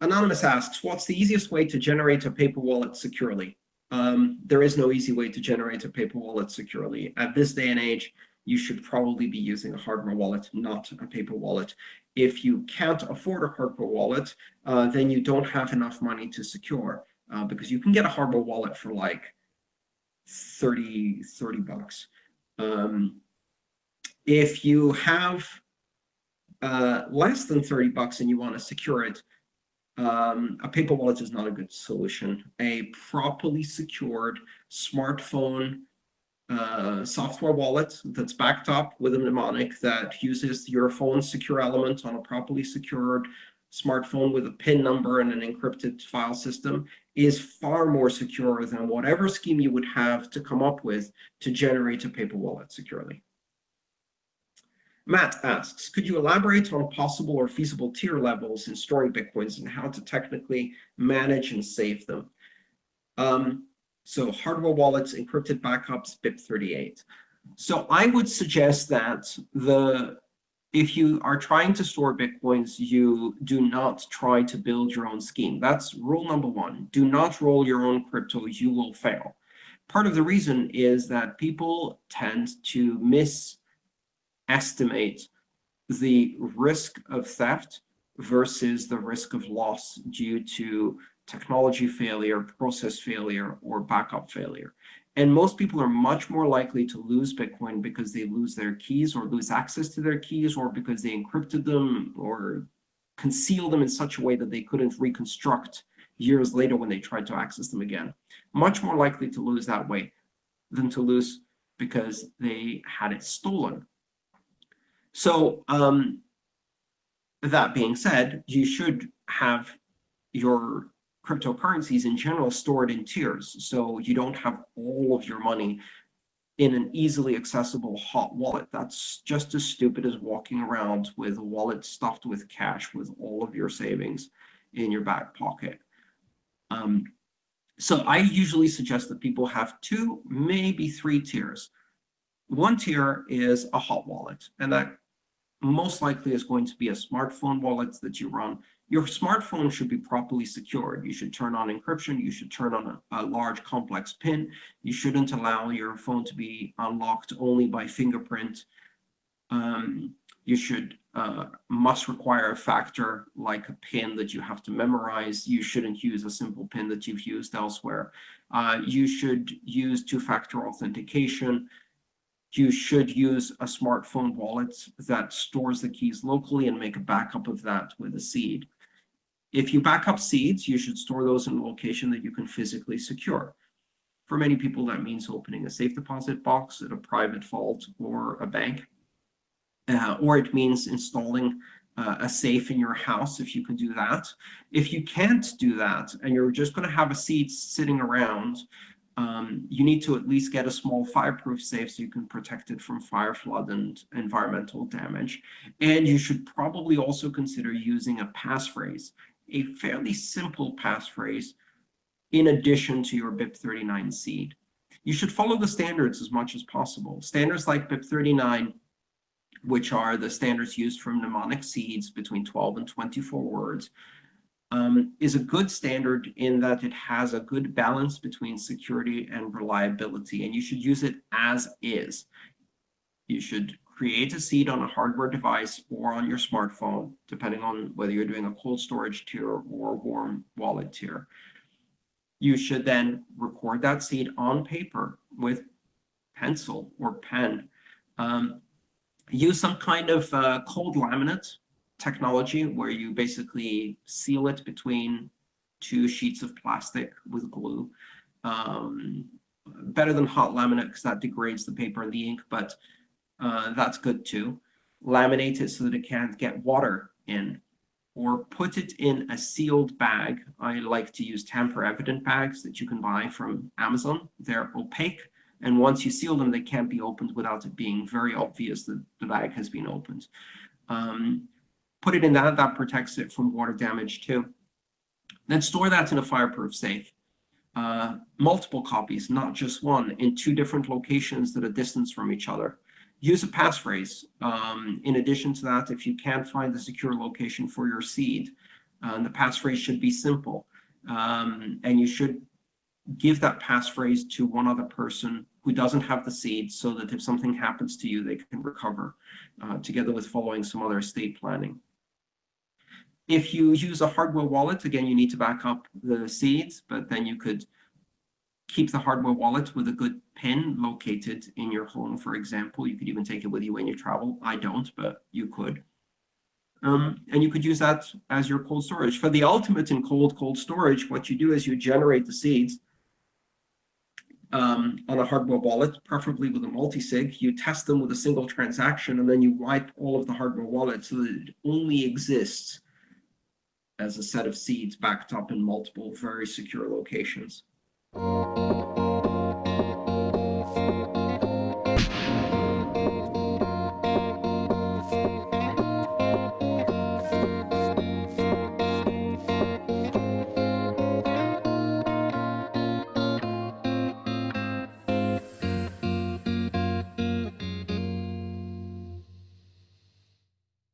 Anonymous asks, what's the easiest way to generate a paper wallet securely? Um, there is no easy way to generate a paper wallet securely. At this day and age, you should probably be using a hardware wallet, not a paper wallet. If you can't afford a hardware wallet, uh, then you don't have enough money to secure uh, because you can get a hardware wallet for like 30, 30 bucks. Um, if you have uh, less than 30 bucks and you want to secure it, um, a paper wallet is not a good solution. A properly secured smartphone uh, software wallet that's backed up with a mnemonic that uses your phone's secure element on a properly secured smartphone with a PIN number and an encrypted file system is far more secure than whatever scheme you would have to come up with to generate a paper wallet securely. Matt asks, could you elaborate on possible or feasible tier levels in storing Bitcoins and how to technically manage and save them? Um, so hardware wallets, encrypted backups, BIP38. So I would suggest that the if you are trying to store Bitcoins, you do not try to build your own scheme. That's rule number one. Do not roll your own crypto, you will fail. Part of the reason is that people tend to misestimate the risk of theft versus the risk of loss due to technology failure, process failure, or backup failure. And most people are much more likely to lose Bitcoin because they lose their keys or lose access to their keys or because they encrypted them or concealed them in such a way that they couldn't reconstruct years later when they tried to access them again. Much more likely to lose that way than to lose because they had it stolen. So um, that being said, you should have your cryptocurrencies in general stored in tiers. So you don't have all of your money in an easily accessible hot wallet. That's just as stupid as walking around with a wallet stuffed with cash with all of your savings in your back pocket. Um, so I usually suggest that people have two, maybe three tiers. One tier is a hot wallet, and that most likely is going to be a smartphone wallet that you run your smartphone should be properly secured. You should turn on encryption. You should turn on a, a, large complex PIN. You shouldn't allow your phone to be unlocked only by fingerprint. Um, you should uh, must require a factor like a PIN that you have to memorize. You shouldn't use a simple PIN that you've used elsewhere. Uh, you should use two-factor authentication you should use a smartphone wallet that stores the keys locally and make a backup of that with a seed. If you back up seeds, you should store those in a location that you can physically secure. For many people, that means opening a safe deposit box at a private vault or a bank. Uh, or it means installing uh, a safe in your house if you can do that. If you can't do that and you're just going to have a seed sitting around, um, you need to at least get a small fireproof safe so you can protect it from fire, flood, and environmental damage. And you should probably also consider using a passphrase a fairly simple passphrase in addition to your BIP39 seed. You should follow the standards as much as possible. Standards like BIP39, which are the standards used for mnemonic seeds between 12 and 24 words, um, is a good standard in that it has a good balance between security and reliability, and you should use it as is. You should create a seed on a hardware device or on your smartphone, depending on whether you're doing a cold storage tier or a warm wallet tier. You should then record that seed on paper with pencil or pen. Um, use some kind of uh, cold laminate technology where you basically seal it between two sheets of plastic with glue. Um, better than hot laminate because that degrades the paper and the ink, but uh, that's good too. Laminate it so that it can't get water in or put it in a sealed bag. I like to use tamper evident bags that you can buy from Amazon. They're opaque. And once you seal them, they can't be opened without it being very obvious that the bag has been opened. Um, put it in that, that protects it from water damage too. Then store that in a fireproof safe. Uh, multiple copies, not just one, in two different locations that are distance from each other use a passphrase. Um, in addition to that, if you can't find the secure location for your seed, Uh, the passphrase should be simple. Um, and you should give that passphrase to one other person who doesn't have the seed so that if something happens to you, they can recover uh, together with following some other estate planning. If you use a hardware wallet, again, you need to back up the seeds, but then you could keep the hardware wallet with a good pin located in your home, for example. You could even take it with you when you travel. I don't, but you could. Um, and you could use that as your cold storage. For the ultimate in cold, cold storage, what you do is you generate the seeds um, on a hardware wallet, preferably with a multi-sig. You test them with a single transaction, and then you wipe all of the hardware wallet so that it only exists as a set of seeds backed up in multiple very secure locations.